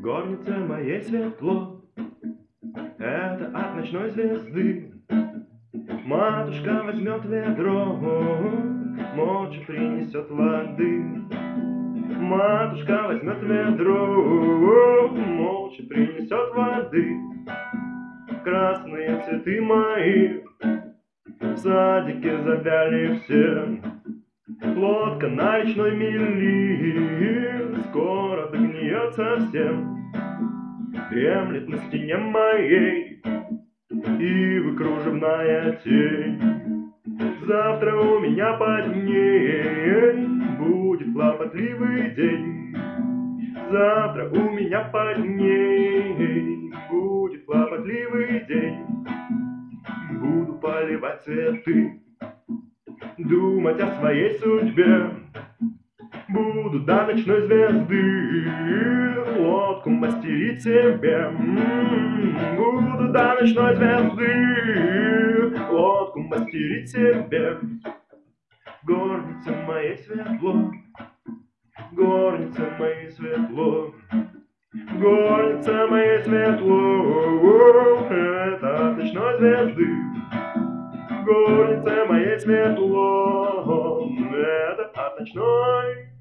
горнице моей светло, это от ночной звезды. Матушка возьмет ведро, молча принесет воды. Матушка возьмет ведро, молча принесет воды. Красные цветы мои в садике завяли все. Лодка на речной мели скоро догниет совсем. Дремлет на стене моей и кружевная тень. Завтра у меня под ней будет хлопотливый день. Завтра у меня под ней будет хлопотливый день. Буду поливать цветы, думать о своей судьбе. Буду до ночной звезды лодку мастерить себе. Буду до ночной звезды лодку мастерить себе. Горница моей светло, горница моей светло, горница моей светло, это от ночной звезды. Горница моей светло, это от ночной.